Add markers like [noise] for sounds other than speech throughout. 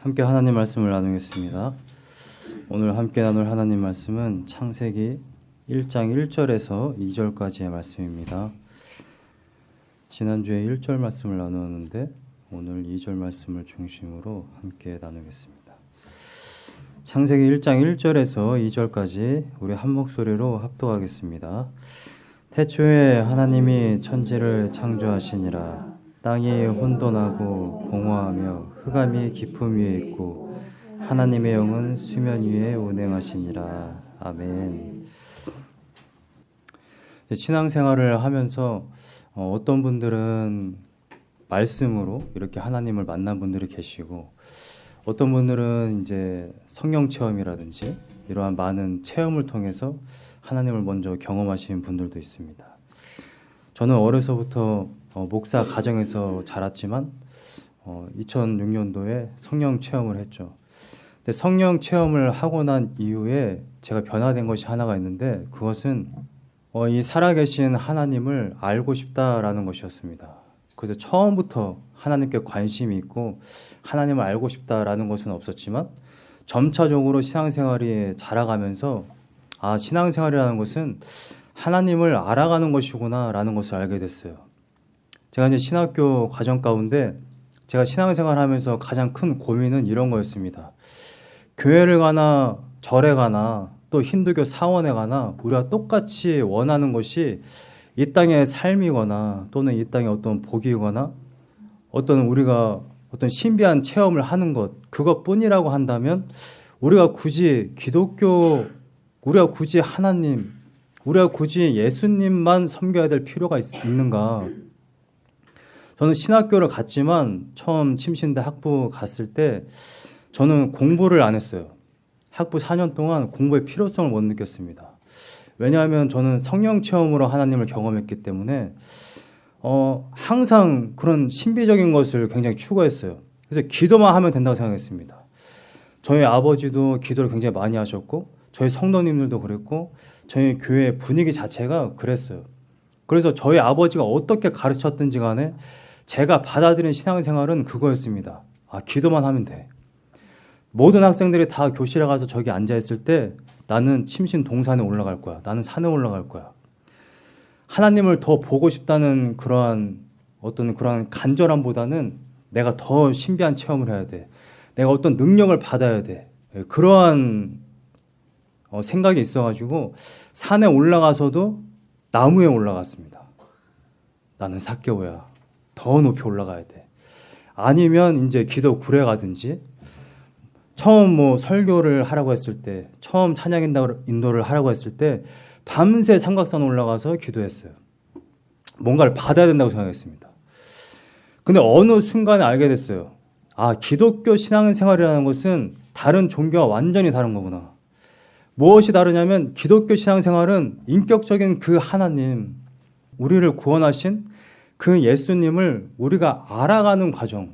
함께 하나님 말씀을 나누겠습니다. 오늘 함께 나눌 하나님 말씀은 창세기 1장 1절에서 2절까지의 말씀입니다. 지난주에 1절 말씀을 나누었는데 오늘 2절 말씀을 중심으로 함께 나누겠습니다. 창세기 1장 1절에서 2절까지 우리 한 목소리로 합독하겠습니다. 태초에 하나님이 천지를 창조하시니라 땅이 혼돈하고 공허하며 흑암이 깊음 위에 있고 하나님의 영은 수면 위에 운행하시니라 아멘. 신앙생활을 하면서 어, 어떤 분들은 말씀으로 이렇게 하나님을 만난 분들이 계시고 어떤 분들은 이제 성령 체험이라든지 이러한 많은 체험을 통해서 하나님을 먼저 경험하신 분들도 있습니다. 저는 어려서부터 어, 목사 가정에서 자랐지만 어, 2006년도에 성령 체험을 했죠. 근데 성령 체험을 하고 난 이후에 제가 변화된 것이 하나가 있는데 그것은 어, 이 살아계신 하나님을 알고 싶다라는 것이었습니다. 그래서 처음부터 하나님께 관심이 있고 하나님을 알고 싶다라는 것은 없었지만 점차적으로 신앙생활이 자라가면서 아 신앙생활이라는 것은 하나님을 알아가는 것이구나라는 것을 알게 됐어요. 제가 이제 신학교 과정 가운데 제가 신앙생활 하면서 가장 큰 고민은 이런 거였습니다. 교회를 가나 절에 가나 또 힌두교 사원에 가나 우리가 똑같이 원하는 것이 이 땅의 삶이거나 또는 이 땅의 어떤 복이거나 어떤 우리가 어떤 신비한 체험을 하는 것 그것뿐이라고 한다면 우리가 굳이 기독교 우리가 굳이 하나님 우리가 굳이 예수님만 섬겨야 될 필요가 있, 있는가 저는 신학교를 갔지만 처음 침신대 학부 갔을 때 저는 공부를 안 했어요. 학부 4년 동안 공부의 필요성을 못 느꼈습니다. 왜냐하면 저는 성령 체험으로 하나님을 경험했기 때문에 어, 항상 그런 신비적인 것을 굉장히 추구했어요. 그래서 기도만 하면 된다고 생각했습니다. 저희 아버지도 기도를 굉장히 많이 하셨고 저희 성도님들도 그랬고 저희 교회 분위기 자체가 그랬어요. 그래서 저희 아버지가 어떻게 가르쳤든지 간에 제가 받아들인 신앙생활은 그거였습니다. 아, 기도만 하면 돼. 모든 학생들이 다 교실에 가서 저기 앉아 있을 때 나는 침신 동산에 올라갈 거야. 나는 산에 올라갈 거야. 하나님을 더 보고 싶다는 그러한 어떤 그러한 간절함보다는 내가 더 신비한 체험을 해야 돼. 내가 어떤 능력을 받아야 돼. 그러한 어, 생각이 있어가지고 산에 올라가서도 나무에 올라갔습니다. 나는 사개오야. 더 높이 올라가야 돼. 아니면 이제 기도 구례 가든지 처음 뭐 설교를 하라고 했을 때 처음 찬양 인도를 하라고 했을 때 밤새 삼각산 올라가서 기도했어요. 뭔가를 받아야 된다고 생각했습니다. 근데 어느 순간에 알게 됐어요. 아, 기독교 신앙생활이라는 것은 다른 종교와 완전히 다른 거구나. 무엇이 다르냐면 기독교 신앙생활은 인격적인 그 하나님, 우리를 구원하신 그 예수님을 우리가 알아가는 과정,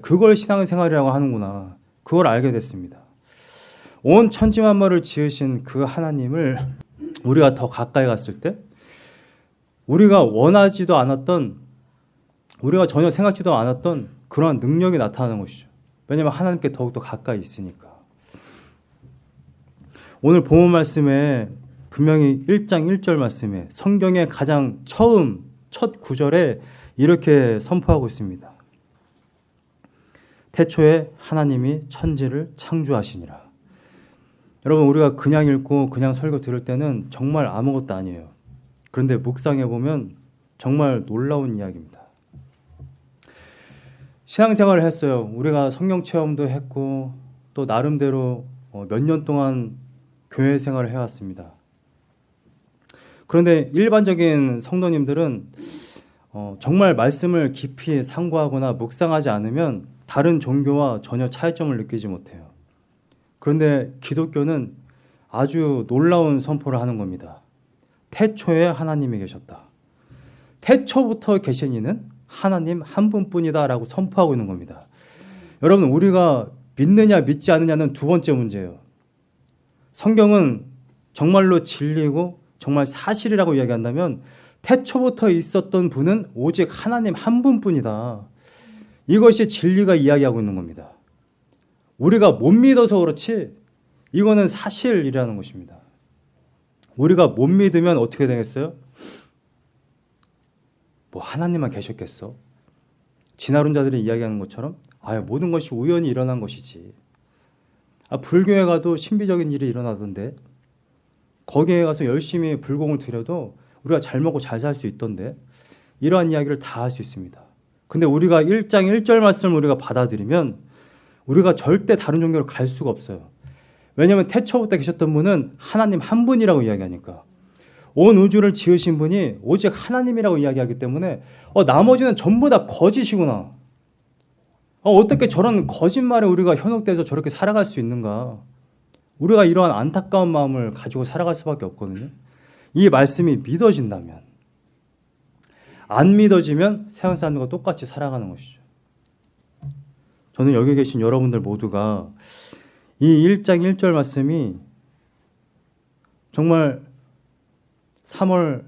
그걸 신앙생활이라고 하는구나. 그걸 알게 됐습니다. 온 천지만물을 지으신 그 하나님을 우리가 더 가까이 갔을 때 우리가 원하지도 않았던 우리가 전혀 생각지도 않았던 그런 능력이 나타나는 것이죠. 왜냐하면 하나님께 더욱더 가까이 있으니까. 오늘 본문 말씀에 분명히 1장 1절 말씀에 성경의 가장 처음 첫 구절에 이렇게 선포하고 있습니다. 태초에 하나님이 천지를 창조하시니라. 여러분 우리가 그냥 읽고 그냥 설교 들을 때는 정말 아무것도 아니에요. 그런데 묵상해 보면 정말 놀라운 이야기입니다. 신앙생활을 했어요. 우리가 성령 체험도 했고 또 나름대로 어, 몇년 동안 교회 생활을 해왔습니다. 그런데 일반적인 성도님들은 어, 정말 말씀을 깊이 상고하거나 묵상하지 않으면 다른 종교와 전혀 차이점을 느끼지 못해요. 그런데 기독교는 아주 놀라운 선포를 하는 겁니다. 태초에 하나님이 계셨다. 태초부터 계신 이는 하나님 한 분뿐이다 라고 선포하고 있는 겁니다. 여러분 우리가 믿느냐 믿지 않느냐는 두 번째 문제예요. 성경은 정말로 진리고 정말 사실이라고 이야기한다면 태초부터 있었던 분은 오직 하나님 한 분뿐이다. 이것이 진리가 이야기하고 있는 겁니다. 우리가 못 믿어서 그렇지 이거는 사실이라는 것입니다. 우리가 못 믿으면 어떻게 되겠어요? 뭐 하나님만 계셨겠어? 진화론자들이 이야기하는 것처럼 아 모든 것이 우연히 일어난 것이지. 아 불교에 가도 신비적인 일이 일어나던데 거기에 가서 열심히 불공을 들여도 우리가 잘 먹고 잘 살 수 있던데 이러한 이야기를 다 할 수 있습니다. 근데 우리가 1장 1절 말씀을 우리가 받아들이면 우리가 절대 다른 종교로 갈 수가 없어요. 왜냐하면 태초부터 계셨던 분은 하나님 한 분이라고 이야기하니까 온 우주를 지으신 분이 오직 하나님이라고 이야기하기 때문에 어, 나머지는 전부 다 거짓이구나. 어, 떻게 저런 거짓말에 우리가 현혹돼서 저렇게 살아갈 수 있는가? 우리가 이러한 안타까운 마음을 가지고 살아갈 수밖에 없거든요. 이 말씀이 믿어진다면 안 믿어지면 세상 사람들과 똑같이 살아가는 것이죠. 저는 여기 계신 여러분들 모두가 이 1장 1절 말씀이 정말 3월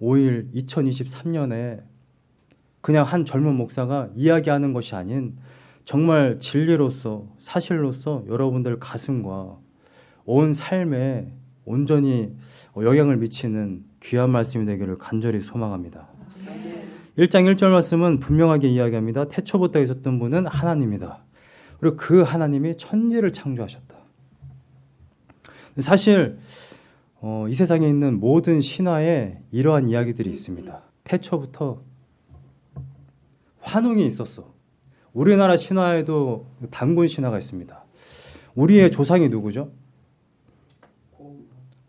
5일 2023년에 그냥 한 젊은 목사가 이야기하는 것이 아닌 정말 진리로서 사실로서 여러분들 가슴과 온 삶에 온전히 영향을 미치는 귀한 말씀이 되기를 간절히 소망합니다. 1장 1절 말씀은 분명하게 이야기합니다. 태초부터 있었던 분은 하나님이다. 그리고 그 하나님이 천지를 창조하셨다. 사실 어, 이 세상에 있는 모든 신화에 이러한 이야기들이 있습니다. 태초부터 환웅이 있었어. 우리나라 신화에도 단군 신화가 있습니다. 우리의 조상이 누구죠?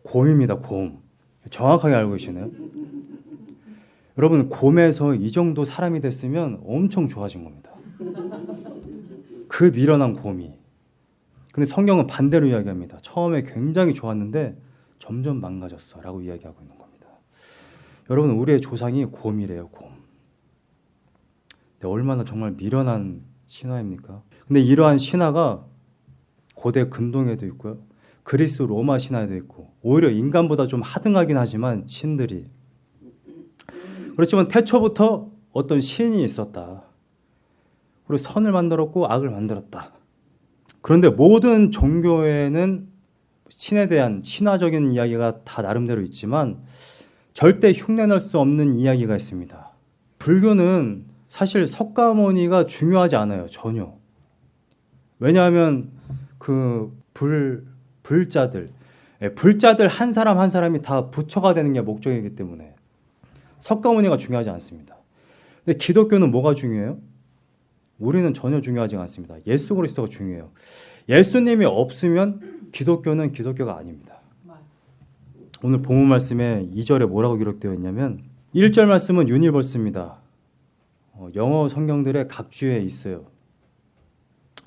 곰입니다. 곰. 정확하게 알고 계시네요. 여러분 곰에서 이 정도 사람이 됐으면 엄청 좋아진 겁니다. 그 미련한 곰이. 근데 성경은 반대로 이야기합니다. 처음에 굉장히 좋았는데 점점 망가졌어 라고 이야기하고 있는 겁니다. 여러분 우리의 조상이 곰이래요, 곰. 근데 얼마나 정말 미련한 신화입니까? 근데 이러한 신화가 고대 근동에도 있고요. 그리스 로마 신화에도 있고 오히려 인간보다 좀 하등하긴 하지만 신들이 그렇지만 태초부터 어떤 신이 있었다. 그리고 선을 만들었고 악을 만들었다. 그런데 모든 종교에는 신에 대한 신화적인 이야기가 다 나름대로 있지만 절대 흉내낼 수 없는 이야기가 있습니다. 불교는 사실 석가모니가 중요하지 않아요. 전혀. 왜냐하면 그 불, 불자들, 예, 불자들 한 사람 한 사람이 다 부처가 되는 게 목적이기 때문에 석가모니가 중요하지 않습니다. 근데 기독교는 뭐가 중요해요? 우리는 전혀 중요하지 않습니다. 예수 그리스도가 중요해요. 예수님이 없으면 기독교는 기독교가 아닙니다. 오늘 본문 말씀에 2절에 뭐라고 기록되어 있냐면 1절 말씀은 universe입니다. 어, 영어 성경들의 각주에 있어요.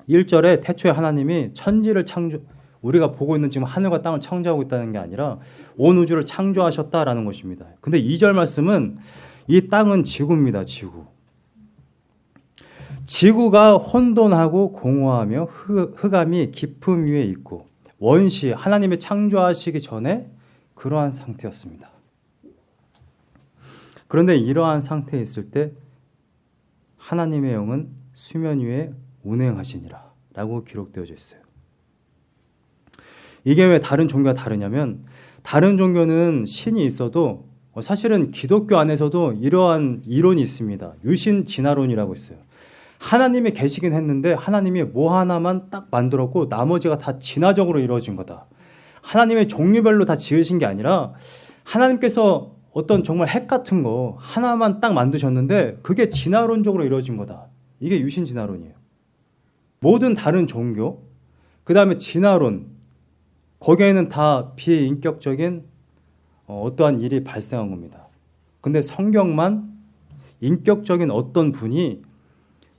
1절에 태초에 하나님이 천지를 창조 우리가 보고 있는 지금 하늘과 땅을 창조하고 있다는 게 아니라 온 우주를 창조하셨다라는 것입니다. 근데 2절 말씀은 이 땅은 지구입니다. 지구. 지구가 혼돈하고 공허하며 흑암이 깊음 위에 있고 원시 하나님의 창조하시기 전에 그러한 상태였습니다. 그런데 이러한 상태에 있을 때 하나님의 영은 수면 위에 운행하시니라 라고 기록되어져 있어요. 이게 왜 다른 종교가 다르냐면 다른 종교는 신이 있어도 사실은 기독교 안에서도 이러한 이론이 있습니다. 유신 진화론이라고 있어요. 하나님이 계시긴 했는데 하나님이 뭐 하나만 딱 만들었고 나머지가 다 진화적으로 이루어진 거다. 하나님의 종류별로 다 지으신 게 아니라 하나님께서 어떤 정말 핵 같은 거 하나만 딱 만드셨는데 그게 진화론적으로 이루어진 거다. 이게 유신 진화론이에요. 모든 다른 종교, 그 다음에 진화론, 거기에는 다 비인격적인 어, 어떠한 일이 발생한 겁니다. 근데 성경만 인격적인 어떤 분이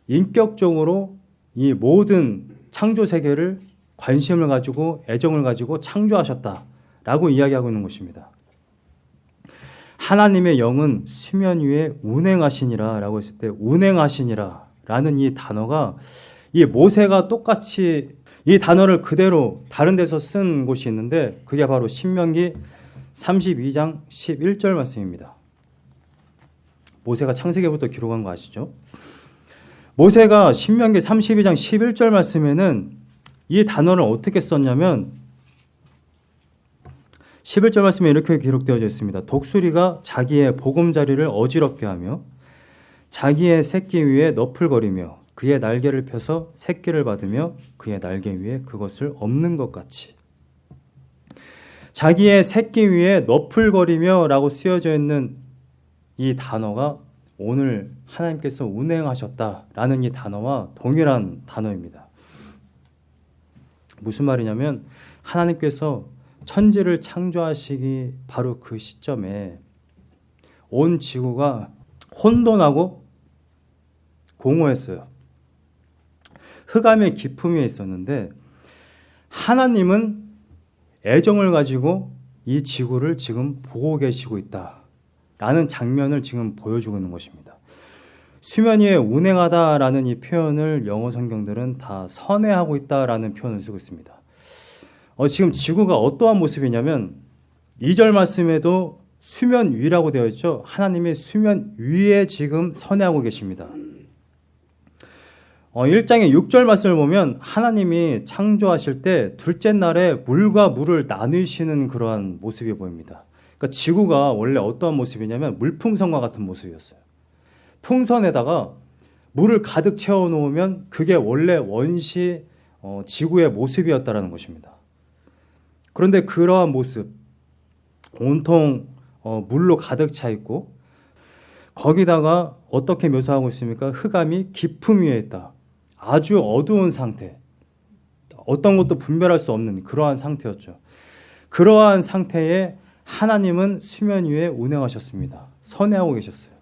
인격적으로 이 모든 창조 세계를 관심을 가지고 애정을 가지고 창조하셨다라고 이야기하고 있는 것입니다. 하나님의 영은 수면 위에 운행하시니라라고 했을 때 운행하시니라라는 이 단어가 이 모세가 똑같이 이 단어를 그대로 다른 데서 쓴 곳이 있는데 그게 바로 신명기 32장 11절 말씀입니다. 모세가 창세기부터 기록한 거 아시죠? 모세가 신명기 32장 11절 말씀에는 이 단어를 어떻게 썼냐면 11절 말씀에 이렇게 기록되어 있습니다. 독수리가 자기의 보금자리를 어지럽게 하며 자기의 새끼 위에 너풀거리며 그의 날개를 펴서 새끼를 받으며 그의 날개 위에 그것을 없는 것 같이 자기의 새끼 위에 너풀거리며 라고 쓰여져 있는 이 단어가 오늘 하나님께서 운행하셨다라는 이 단어와 동일한 단어입니다. 무슨 말이냐면 하나님께서 천지를 창조하시기 바로 그 시점에 온 지구가 혼돈하고 공허했어요. 흑암의 깊음 위에 있었는데 하나님은 애정을 가지고 이 지구를 지금 보고 계시고 있다 라는 장면을 지금 보여주고 있는 것입니다. 수면 위에 운행하다 라는 이 표현을 영어 성경들은 다 선회하고 있다 라는 표현을 쓰고 있습니다. 어, 지금 지구가 어떠한 모습이냐면 2절 말씀에도 수면 위라고 되어 있죠. 하나님이 수면 위에 지금 선회하고 계십니다. 어, 1장의 6절 말씀을 보면 하나님이 창조하실 때 둘째 날에 물과 물을 나누시는 그러한 모습이 보입니다. 그러니까 지구가 원래 어떠한 모습이냐면 물풍선과 같은 모습이었어요. 풍선에다가 물을 가득 채워 놓으면 그게 원래 원시 어, 지구의 모습이었다라는 것입니다. 그런데 그러한 모습 온통 어, 물로 가득 차 있고 거기다가 어떻게 묘사하고 있습니까? 흑암이 깊음 위에 있다. 아주 어두운 상태. 어떤 것도 분별할 수 없는 그러한 상태였죠. 그러한 상태에 하나님은 수면 위에 운행하셨습니다. 선회하고 계셨어요.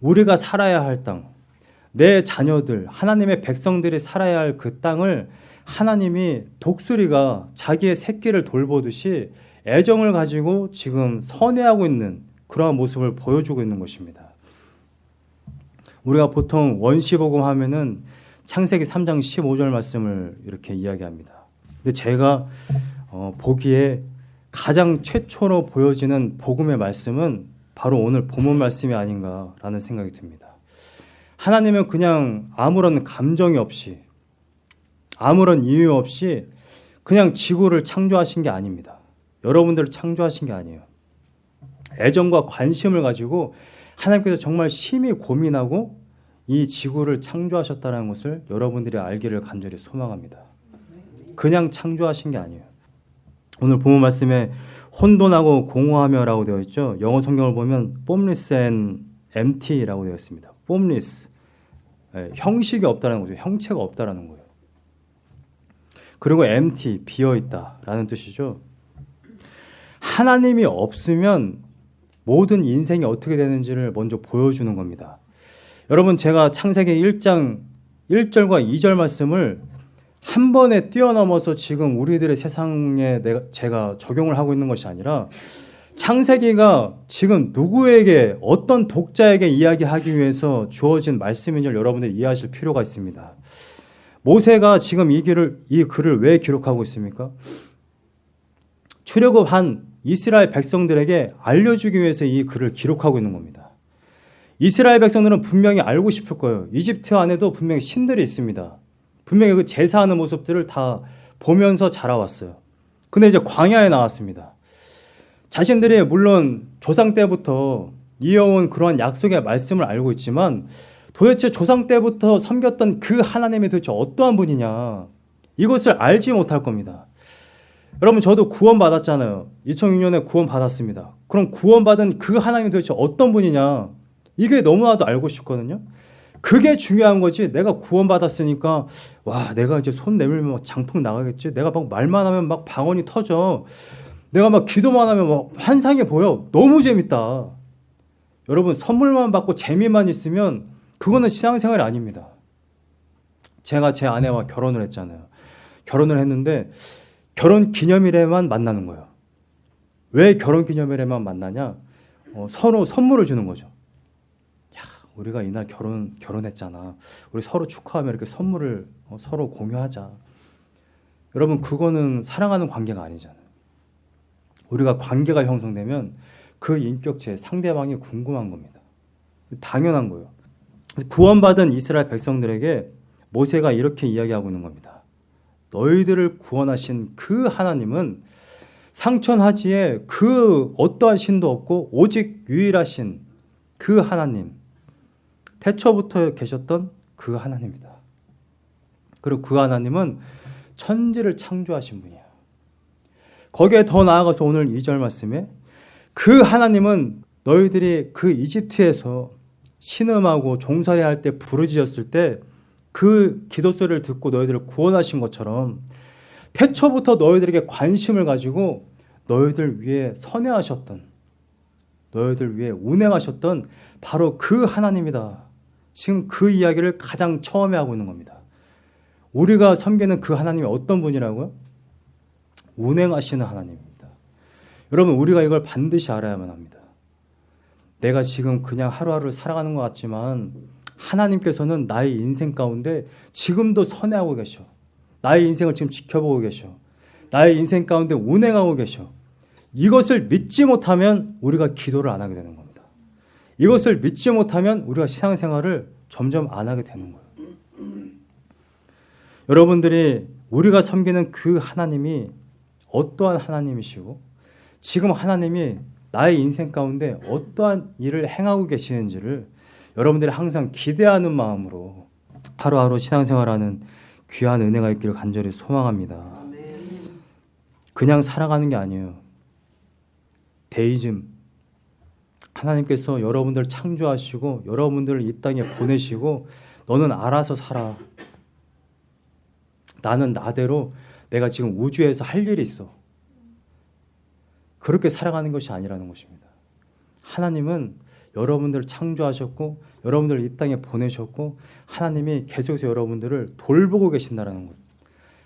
우리가 살아야 할 땅, 내 자녀들, 하나님의 백성들이 살아야 할 그 땅을 하나님이 독수리가 자기의 새끼를 돌보듯이 애정을 가지고 지금 선회하고 있는 그러한 모습을 보여주고 있는 것입니다. 우리가 보통 원시복음 하면은 창세기 3장 15절 말씀을 이렇게 이야기합니다. 근데 제가 어, 보기에 가장 최초로 보여지는 복음의 말씀은 바로 오늘 본문 말씀이 아닌가라는 생각이 듭니다. 하나님은 그냥 아무런 감정이 없이 아무런 이유 없이 그냥 지구를 창조하신 게 아닙니다. 여러분들을 창조하신 게 아니에요. 애정과 관심을 가지고 하나님께서 정말 심히 고민하고 이 지구를 창조하셨다는 것을 여러분들이 알기를 간절히 소망합니다. 그냥 창조하신 게 아니에요. 오늘 본문 말씀에 혼돈하고 공허하며라고 되어 있죠. 영어 성경을 보면 formless and empty라고 되어 있습니다. formless 네, 형식이 없다는 거죠. 형체가 없다라는 거예요. 그리고 empty 비어 있다라는 뜻이죠. 하나님이 없으면 모든 인생이 어떻게 되는지를 먼저 보여주는 겁니다. 여러분 제가 창세기 1장 1절과 2절 말씀을 한 번에 뛰어넘어서 지금 우리들의 세상에 내가 제가 적용을 하고 있는 것이 아니라 창세기가 지금 누구에게 어떤 독자에게 이야기하기 위해서 주어진 말씀인지를 여러분들이 이해하실 필요가 있습니다. 모세가 지금 이 글을 이 글을 왜 기록하고 있습니까? 출애굽 한 이스라엘 백성들에게 알려주기 위해서 이 글을 기록하고 있는 겁니다. 이스라엘 백성들은 분명히 알고 싶을 거예요. 이집트 안에도 분명히 신들이 있습니다. 분명히 그 제사하는 모습들을 다 보면서 자라왔어요. 근데 이제 광야에 나왔습니다. 자신들이 물론 조상 때부터 이어온 그러한 약속의 말씀을 알고 있지만 도대체 조상 때부터 섬겼던 그 하나님이 도대체 어떠한 분이냐 이것을 알지 못할 겁니다. 여러분 저도 구원 받았잖아요. 2006년에 구원 받았습니다. 그럼 구원 받은 그 하나님이 도대체 어떤 분이냐 이게 너무나도 알고 싶거든요. 그게 중요한 거지. 내가 구원 받았으니까 와 내가 이제 손 내밀면 막 장풍 나가겠지. 내가 막 말만 하면 막 방언이 터져. 내가 막 기도만 하면 막 환상이 보여. 너무 재밌다. 여러분 선물만 받고 재미만 있으면 그거는 신앙생활이 아닙니다. 제가 제 아내와 결혼을 했잖아요. 결혼을 했는데 결혼 기념일에만 만나는 거예요. 왜 결혼 기념일에만 만나냐? 어, 서로 선물을 주는 거죠. 야, 우리가 이날 결혼 결혼했잖아. 우리 서로 축하하며 이렇게 선물을 어, 서로 공유하자. 여러분 그거는 사랑하는 관계가 아니잖아요. 우리가 관계가 형성되면 그 인격체 상대방이 궁금한 겁니다. 당연한 거예요. 구원받은 이스라엘 백성들에게 모세가 이렇게 이야기하고 있는 겁니다. 너희들을 구원하신 그 하나님은 상천하지에 그 어떠한 신도 없고 오직 유일하신 그 하나님 태초부터 계셨던 그 하나님이다. 그리고 그 하나님은 천지를 창조하신 분이야. 거기에 더 나아가서 오늘 2절 말씀에 그 하나님은 너희들이 그 이집트에서 신음하고 종살이 할때 부르짖었을 때 그 기도 소리를 듣고 너희들을 구원하신 것처럼 태초부터 너희들에게 관심을 가지고 너희들 위해 선회하셨던 너희들 위해 운행하셨던 바로 그 하나님이다. 지금 그 이야기를 가장 처음에 하고 있는 겁니다. 우리가 섬기는 그 하나님이 어떤 분이라고요? 운행하시는 하나님입니다. 여러분 우리가 이걸 반드시 알아야만 합니다. 내가 지금 그냥 하루하루를 살아가는 것 같지만 하나님께서는 나의 인생 가운데 지금도 선회하고 계셔. 나의 인생을 지금 지켜보고 계셔. 나의 인생 가운데 운행하고 계셔. 이것을 믿지 못하면 우리가 기도를 안 하게 되는 겁니다. 이것을 믿지 못하면 우리가 신앙생활을 점점 안 하게 되는 거예요. 여러분들이 우리가 섬기는 그 하나님이 어떠한 하나님이시고 지금 하나님이 나의 인생 가운데 어떠한 일을 행하고 계시는지를 여러분들이 항상 기대하는 마음으로 하루하루 신앙생활하는 귀한 은혜가 있기를 간절히 소망합니다. 그냥 살아가는 게 아니에요. 데이즘 하나님께서 여러분들 창조하시고 여러분들을 이 땅에 보내시고 너는 알아서 살아. 나는 나대로 내가 지금 우주에서 할 일이 있어. 그렇게 살아가는 것이 아니라는 것입니다. 하나님은 여러분들을 창조하셨고 여러분들을 이 땅에 보내셨고 하나님이 계속해서 여러분들을 돌보고 계신다는 것.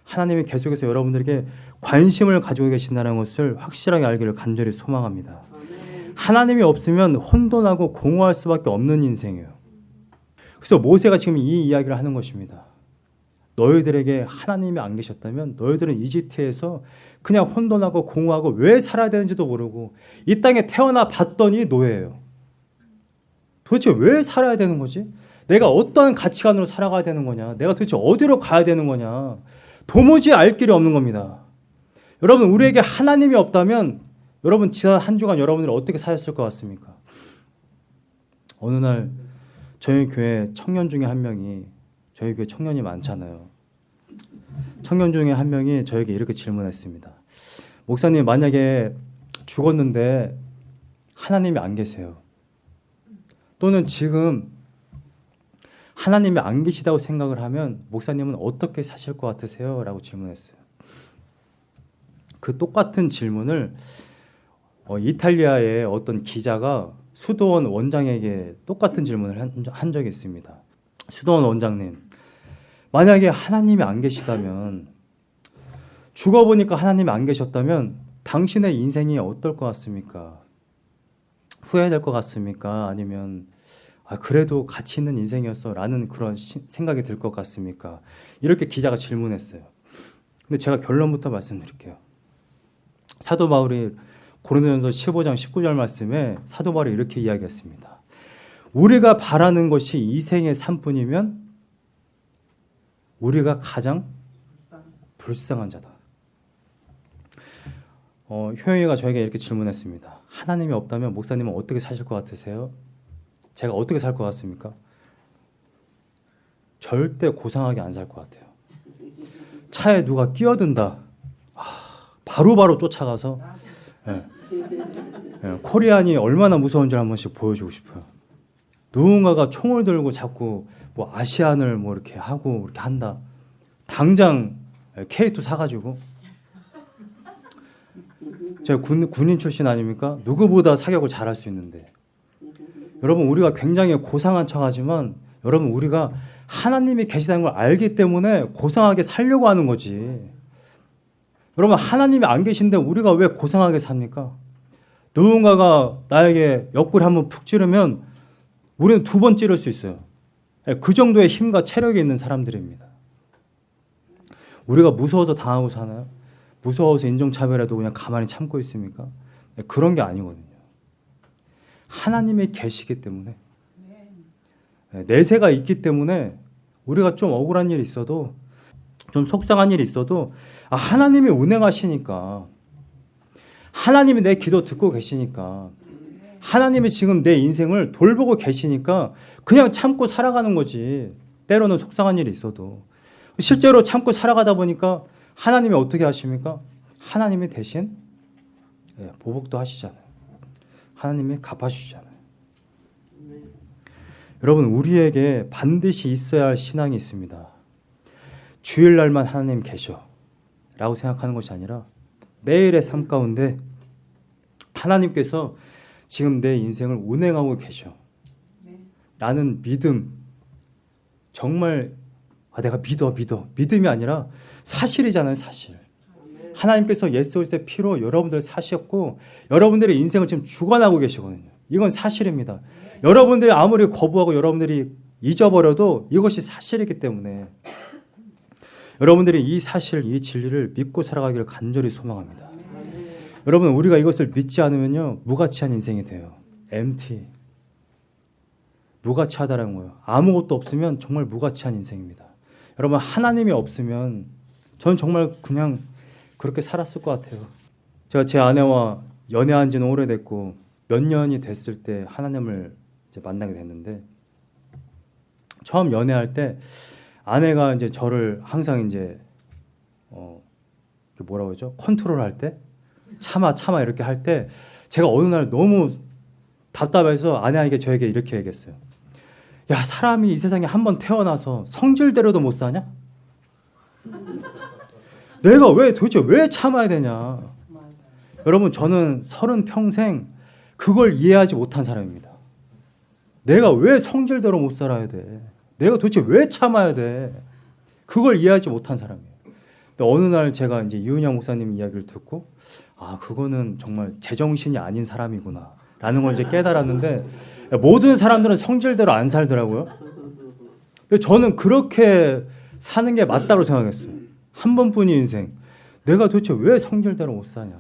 하나님이 계속해서 여러분들에게 관심을 가지고 계신다는 것을 확실하게 알기를 간절히 소망합니다. 하나님이 없으면 혼돈하고 공허할 수밖에 없는 인생이에요. 그래서 모세가 지금 이 이야기를 하는 것입니다. 너희들에게 하나님이 안 계셨다면 너희들은 이집트에서 그냥 혼돈하고 공허하고 왜 살아야 되는지도 모르고 이 땅에 태어나 봤더니 노예예요. 도대체 왜 살아야 되는 거지? 내가 어떠한 가치관으로 살아가야 되는 거냐? 내가 도대체 어디로 가야 되는 거냐? 도무지 알 길이 없는 겁니다. 여러분 우리에게 하나님이 없다면 여러분 지난 한 주간 여러분들이 어떻게 사셨을 것 같습니까? 어느 날 저희 교회 청년 중에 한 명이 저희 교회 청년이 많잖아요. 청년 중에 한 명이 저에게 이렇게 질문했습니다. 목사님 만약에 죽었는데 하나님이 안 계세요. 또는 지금 하나님이 안 계시다고 생각을 하면 목사님은 어떻게 사실 것 같으세요? 라고 질문했어요. 그 똑같은 질문을 어, 이탈리아의 어떤 기자가 수도원 원장에게 똑같은 질문을 한, 한 적이 있습니다. 수도원 원장님, 만약에 하나님이 안 계시다면 죽어보니까 하나님이 안 계셨다면 당신의 인생이 어떨 것 같습니까? 후회될 것 같습니까? 아니면 아, 그래도 가치 있는 인생이었어 라는 그런 시, 생각이 들 것 같습니까? 이렇게 기자가 질문했어요. 근데 제가 결론부터 말씀드릴게요. 사도 바울이 고린도전서 15장 19절 말씀에 사도 바울이 이렇게 이야기했습니다. 우리가 바라는 것이 이 생의 삶뿐이면 우리가 가장 불쌍한 자다. 어, 효영이가 저에게 이렇게 질문했습니다. 하나님이 없다면 목사님은 어떻게 사실 것 같으세요? 제가 어떻게 살 것 같습니까? 절대 고상하게 안 살 것 같아요. 차에 누가 끼어든다. 바로바로 바로 쫓아가서 예. 예, 코리안이 얼마나 무서운지 한 번씩 보여주고 싶어요. 누군가가 총을 들고 자꾸 뭐 아시안을 뭐 이렇게 하고 이렇게 한다. 당장 K2 사가지고 제가 군, 군인 출신 아닙니까? 누구보다 사격을 잘할 수 있는데 여러분 우리가 굉장히 고상한 척하지만 여러분 우리가 하나님이 계시다는 걸 알기 때문에 고상하게 살려고 하는 거지. 여러분 하나님이 안 계신데 우리가 왜 고상하게 삽니까? 누군가가 나에게 옆구리 한번 푹 찌르면 우리는 두 번 찌를 수 있어요. 그 정도의 힘과 체력이 있는 사람들입니다. 우리가 무서워서 당하고 사나요? 무서워서 인종차별해도 그냥 가만히 참고 있습니까? 그런 게 아니거든요. 하나님이 계시기 때문에 내세가 있기 때문에 우리가 좀 억울한 일이 있어도 좀 속상한 일이 있어도 아, 하나님이 운행하시니까 하나님이 내 기도 듣고 계시니까 하나님이 지금 내 인생을 돌보고 계시니까 그냥 참고 살아가는 거지. 때로는 속상한 일이 있어도 실제로 참고 살아가다 보니까 하나님이 어떻게 하십니까? 하나님이 대신 예, 보복도 하시잖아요. 하나님이 갚아주시잖아요. 여러분 우리에게 반드시 있어야 할 신앙이 있습니다. 주일날만 하나님 계셔 라고 생각하는 것이 아니라 매일의 삶 가운데 하나님께서 지금 내 인생을 운행하고 계셔 라는 믿음 정말 아, 내가 믿어 믿어 믿음이 아니라 사실이잖아요 사실 하나님께서 예수 그리스도의 피로 여러분들 사셨고 여러분들의 인생을 지금 주관하고 계시거든요 이건 사실입니다 여러분들이 아무리 거부하고 여러분들이 잊어버려도 이것이 사실이기 때문에 여러분들이 이 사실, 이 진리를 믿고 살아가기를 간절히 소망합니다. 여러분 우리가 이것을 믿지 않으면요 무가치한 인생이 돼요. MT. 무가치하다라는 거예요. 아무것도 없으면 정말 무가치한 인생입니다. 여러분 하나님이 없으면 저는 정말 그냥 그렇게 살았을 것 같아요. 제가 제 아내와 연애한 지는 오래됐고 몇 년이 됐을 때 하나님을 이제 만나게 됐는데 처음 연애할 때 아내가 이제 저를 항상 이제 어 뭐라고 하죠? 컨트롤할 때 참아 참아 이렇게 할 때 제가 어느 날 너무 답답해서 아내에게 저에게 이렇게 얘기했어요. 야 사람이 이 세상에 한 번 태어나서 성질대로도 못 사냐? [laughs] 내가 왜 도대체 왜 참아야 되냐? 여러분 저는 서른 평생 그걸 이해하지 못한 사람입니다. 내가 왜 성질대로 못 살아야 돼? 내가 도대체 왜 참아야 돼? 그걸 이해하지 못한 사람이에요. 근데 어느 날 제가 이제 이은영 목사님 이야기를 듣고 아 그거는 정말 제정신이 아닌 사람이구나 라는 걸 이제 깨달았는데 모든 사람들은 성질대로 안 살더라고요. 근데 저는 그렇게 사는 게 맞다고 생각했어요. 한 번뿐인 인생. 내가 도대체 왜 성질대로 못 사냐.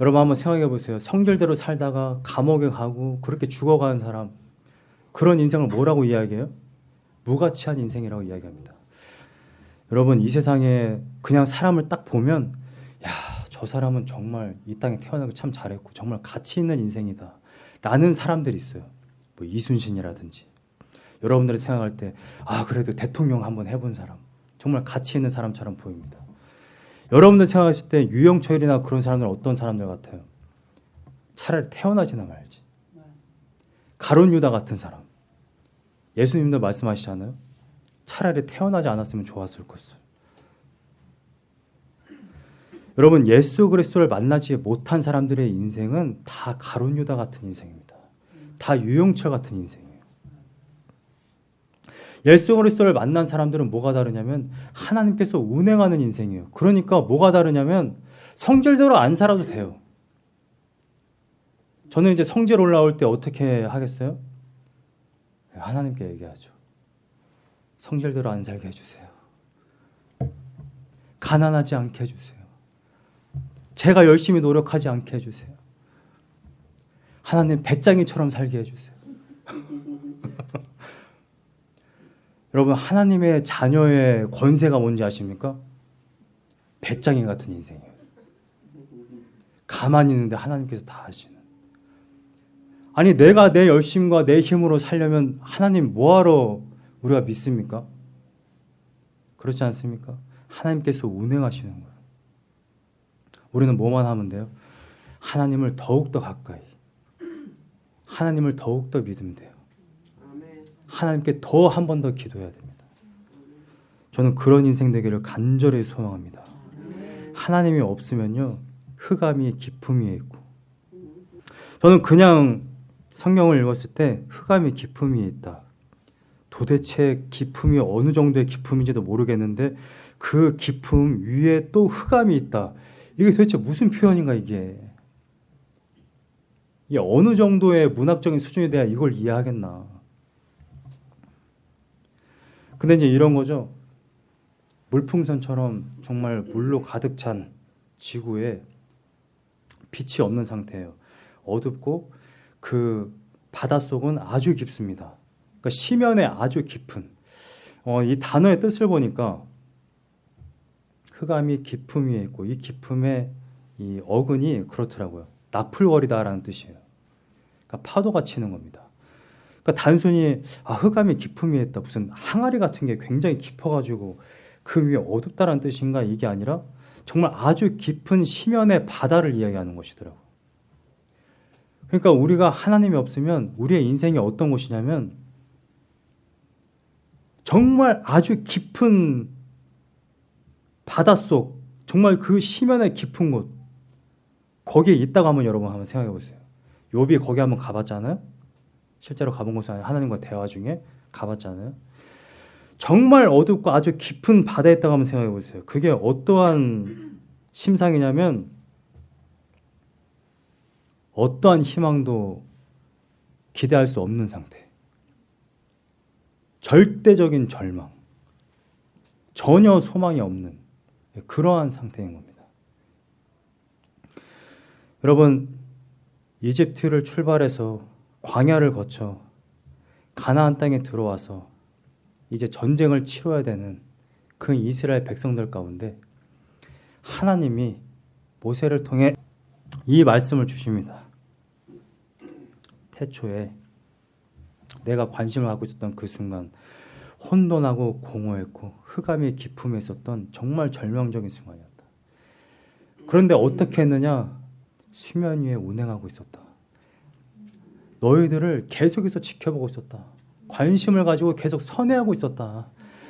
여러분 한번 생각해 보세요. 성질대로 살다가 감옥에 가고 그렇게 죽어가는 사람 그런 인생을 뭐라고 이야기해요? 무가치한 인생이라고 이야기합니다. 여러분 이 세상에 그냥 사람을 딱 보면 야 저 사람은 정말 이 땅에 태어나기 참 잘했고 정말 가치 있는 인생이다 라는 사람들이 있어요. 뭐 이순신이라든지 여러분들이 생각할 때 아 그래도 대통령 한번 해본 사람 정말 가치 있는 사람처럼 보입니다. 여러분들 생각하실 때 유영철이나 그런 사람들 어떤 사람들 같아요? 차라리 태어나지나 말지. 가론 유다 같은 사람. 예수님도 말씀하시잖아요. 차라리 태어나지 않았으면 좋았을 것을. 여러분 예수 그리스도를 만나지 못한 사람들의 인생은 다 가론 유다 같은 인생입니다. 다 유영철 같은 인생이에요. 예수 그리스도를 만난 사람들은 뭐가 다르냐면 하나님께서 운행하는 인생이에요. 그러니까 뭐가 다르냐면 성질대로 안 살아도 돼요. 저는 이제 성질 올라올 때 어떻게 하겠어요? 하나님께 얘기하죠. 성질대로 안 살게 해주세요. 가난하지 않게 해주세요. 제가 열심히 노력하지 않게 해주세요. 하나님 배짱이처럼 살게 해주세요. 여러분 하나님의 자녀의 권세가 뭔지 아십니까? 배짱이 같은 인생이에요. 가만히 있는데 하나님께서 다 하시는. 아니 내가 내 열심과 내 힘으로 살려면 하나님 뭐하러 우리가 믿습니까? 그렇지 않습니까? 하나님께서 운행하시는 거예요. 우리는 뭐만 하면 돼요? 하나님을 더욱더 가까이 하나님을 더욱더 믿으면 돼요. 하나님께 더 한 번 더 기도해야 됩니다. 저는 그런 인생 되기를 간절히 소망합니다. 하나님이 없으면요 흑암이 깊음 위에 있고 저는 그냥 성경을 읽었을 때 흑암이 깊음이 있다. 도대체 깊음이 어느 정도의 깊음인지도 모르겠는데 그 깊음 위에 또 흑암이 있다. 이게 도대체 무슨 표현인가 이게. 이게 어느 정도의 문학적인 수준에 대한 이걸 이해하겠나. 근데 이제 이런 거죠. 물풍선처럼 정말 물로 가득 찬 지구에 빛이 없는 상태예요. 어둡고 그 바닷속은 아주 깊습니다. 그러니까 심연에 아주 깊은 어, 이 단어의 뜻을 보니까 흑암이 기품 위에 있고 이 기품의 이 어근이 그렇더라고요. 나풀거리다라는 뜻이에요. 그러니까 파도가 치는 겁니다. 그러니까 단순히 아, 흑암이 위에 있다 무슨 항아리 같은 게 굉장히 깊어가지고 그 위에 어둡다라는 뜻인가 이게 아니라 정말 아주 깊은 심연의 바다를 이야기하는 것이더라고요. 그러니까 우리가 하나님이 없으면 우리의 인생이 어떤 곳이냐면 정말 아주 깊은 바닷속 정말 그 심연의 깊은 곳 거기에 있다고 한번 여러분 한번 생각해 보세요. 욥이 거기 한번 가봤잖아요. 실제로 가본 곳은 아니라 하나님과 대화 중에 가봤잖아요. 정말 어둡고 아주 깊은 바다에 있다고 한번 생각해 보세요. 그게 어떠한 심상이냐면 어떠한 희망도 기대할 수 없는 상태. 절대적인 절망. 전혀 소망이 없는 그러한 상태인 겁니다. 여러분, 이집트를 출발해서 광야를 거쳐 가나안 땅에 들어와서 이제 전쟁을 치러야 되는 그 이스라엘 백성들 가운데 하나님이 모세를 통해 이 말씀을 주십니다. 태초에 내가 관심을 갖고 있었던 그 순간 혼돈하고 공허했고 흑암의 기품에 있었던 정말 절망적인 순간이었다. 그런데 어떻게 했느냐? 수면 위에 운행하고 있었다. 너희들을 계속해서 지켜보고 있었다. 관심을 가지고 계속 선회하고 있었다.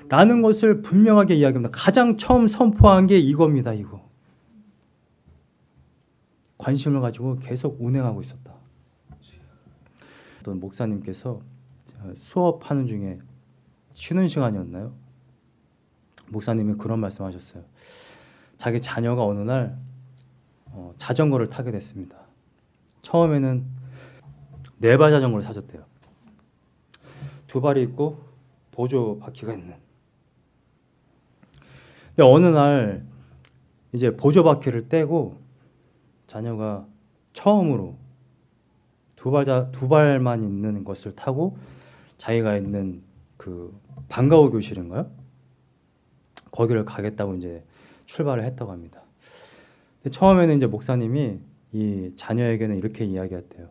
라는 것을 분명하게 이야기합니다. 가장 처음 선포한 게 이겁니다. 이거. 관심을 가지고 계속 운행하고 있었다. 어떤 목사님께서 수업하는 중에 쉬는 시간이었나요? 목사님이 그런 말씀하셨어요. 자기 자녀가 어느 날 어, 자전거를 타게 됐습니다. 처음에는 네 발 자전거를 사줬대요. 두 발이 있고 보조 바퀴가 있는. 근데 어느 날 이제 보조 바퀴를 떼고 자녀가 처음으로 두 발자 두 발만 있는 것을 타고 자기가 있는 그 방과후 교실인가요? 거기를 가겠다고 이제 출발을 했다고 합니다. 처음에는 이제 목사님이 이 자녀에게는 이렇게 이야기했대요.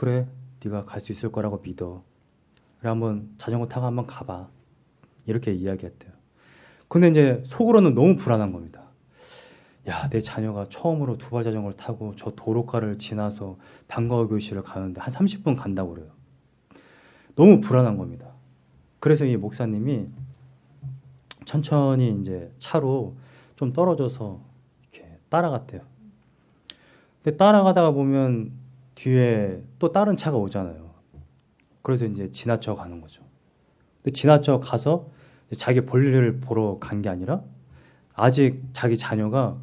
그래, 네가 갈 수 있을 거라고 믿어. 그래 한번 자전거 타고 한번 가봐. 이렇게 이야기했대요. 근데 이제 속으로는 너무 불안한 겁니다. 야, 내 자녀가 처음으로 두발 자전거를 타고 저 도로가를 지나서 방과후 교실을 가는데 한 30분 간다고 그래요. 너무 불안한 겁니다. 그래서 이 목사님이 천천히 이제 차로 좀 떨어져서 이렇게 따라갔대요. 근데 따라가다가 보면 뒤에 또 다른 차가 오잖아요. 그래서 이제 지나쳐 가는 거죠. 근데 지나쳐 가서 자기 볼일을 보러 간 게 아니라 아직 자기 자녀가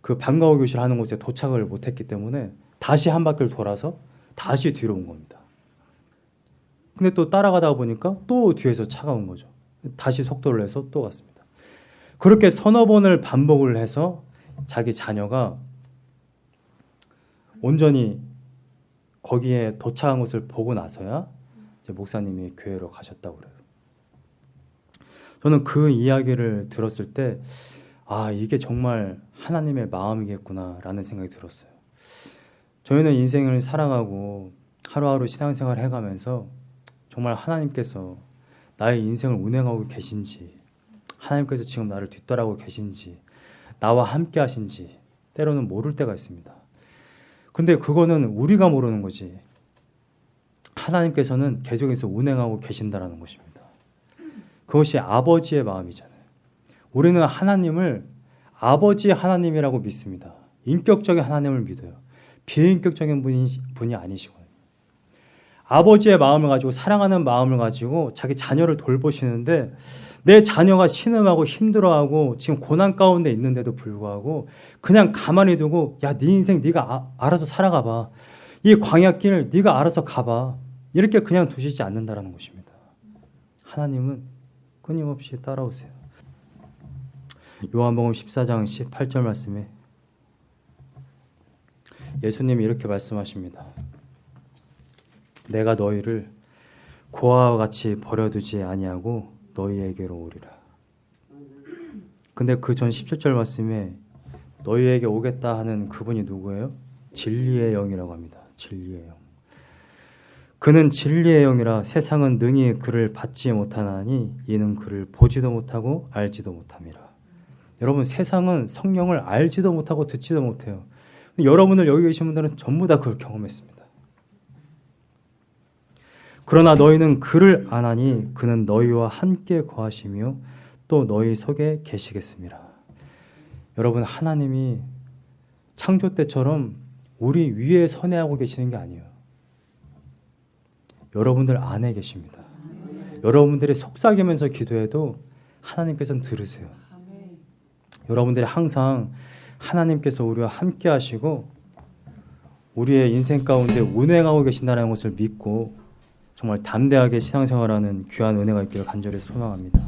그 방과후 교실 하는 곳에 도착을 못했기 때문에 다시 한 바퀴를 돌아서 다시 뒤로 온 겁니다. 근데 또 따라가다 보니까 또 뒤에서 차가 온 거죠. 다시 속도를 내서 또 갔습니다. 그렇게 서너 번을 반복을 해서 자기 자녀가 온전히 거기에 도착한 것을 보고 나서야 목사님이 교회로 가셨다고 그래요. 저는 그 이야기를 들었을 때 아, 이게 정말 하나님의 마음이겠구나라는 생각이 들었어요. 저희는 인생을 살아가고 하루하루 신앙생활을 해가면서 정말 하나님께서 나의 인생을 운행하고 계신지, 하나님께서 지금 나를 뒤따라고 계신지, 나와 함께 하신지, 때로는 모를 때가 있습니다. 근데 그거는 우리가 모르는 거지. 하나님께서는 계속해서 운행하고 계신다라는 것입니다. 그것이 아버지의 마음이잖아요. 우리는 하나님을 아버지 하나님이라고 믿습니다. 인격적인 하나님을 믿어요. 비인격적인 분이, 분이 아니시거든요. 아버지의 마음을 가지고 사랑하는 마음을 가지고 자기 자녀를 돌보시는데 내 자녀가 신음하고 힘들어하고 지금 고난 가운데 있는데도 불구하고 그냥 가만히 두고 야 네 인생 네가 아, 알아서 살아가 봐. 이 광야길 네가 알아서 가봐. 이렇게 그냥 두시지 않는다라는 것입니다. 하나님은 끊임없이 따라오세요. 요한복음 14장 18절 말씀에 예수님이 이렇게 말씀하십니다. 내가 너희를 고아와 같이 버려두지 아니하고 너희에게로 오리라. 근데 그 전 17절 말씀에 너희에게 오겠다 하는 그분이 누구예요? 진리의 영이라고 합니다. 진리의 영. 그는 진리의 영이라 세상은 능히 그를 받지 못하나니 이는 그를 보지도 못하고 알지도 못함이라. 여러분 세상은 성령을 알지도 못하고 듣지도 못해요. 여러분들 여기 계신 분들은 전부 다 그걸 경험했습니다. 그러나 너희는 그를 아나니 그는 너희와 함께 거하시며 또 너희 속에 계시겠습니다. 여러분 하나님이 창조 때처럼 우리 위에 선회하고 계시는 게 아니에요. 여러분들 안에 계십니다. 여러분들이 속삭이면서 기도해도 하나님께서는 들으세요. 여러분들이 항상 하나님께서 우리와 함께 하시고 우리의 인생 가운데 운행하고 계신다는 것을 믿고 정말 담대하게 신앙생활하는 귀한 은혜가 있기를 간절히 소망합니다.